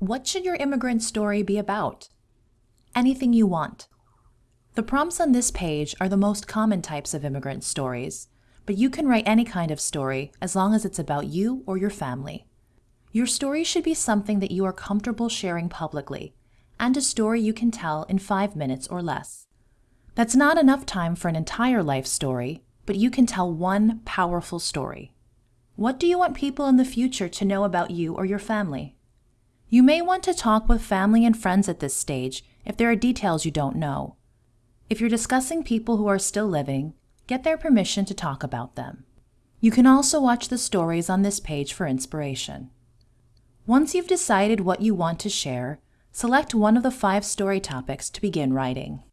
What should your immigrant story be about? Anything you want. The prompts on this page are the most common types of immigrant stories, but you can write any kind of story as long as it's about you or your family. Your story should be something that you are comfortable sharing publicly, and a story you can tell in five minutes or less. That's not enough time for an entire life story, but you can tell one powerful story. What do you want people in the future to know about you or your family? You may want to talk with family and friends at this stage if there are details you don't know. If you're discussing people who are still living, get their permission to talk about them. You can also watch the stories on this page for inspiration. Once you've decided what you want to share, select one of the five story topics to begin writing.